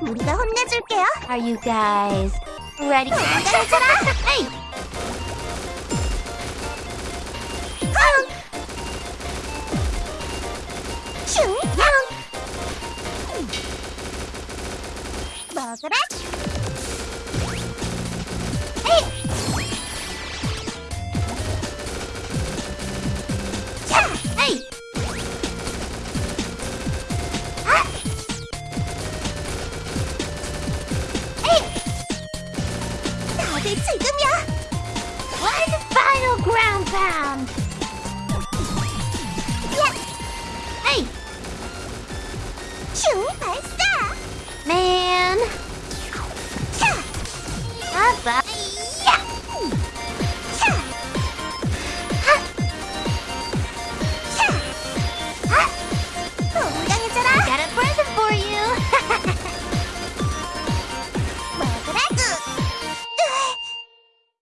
우리가 혼내줄게요. Are you guys ready? 기다려줘라. hey! 쾅! 슝! 쾅! 먹어라. 다들 지금이야. One final ground pound! 야! Hey! 슝! 발사! Man! 차! Bye-bye.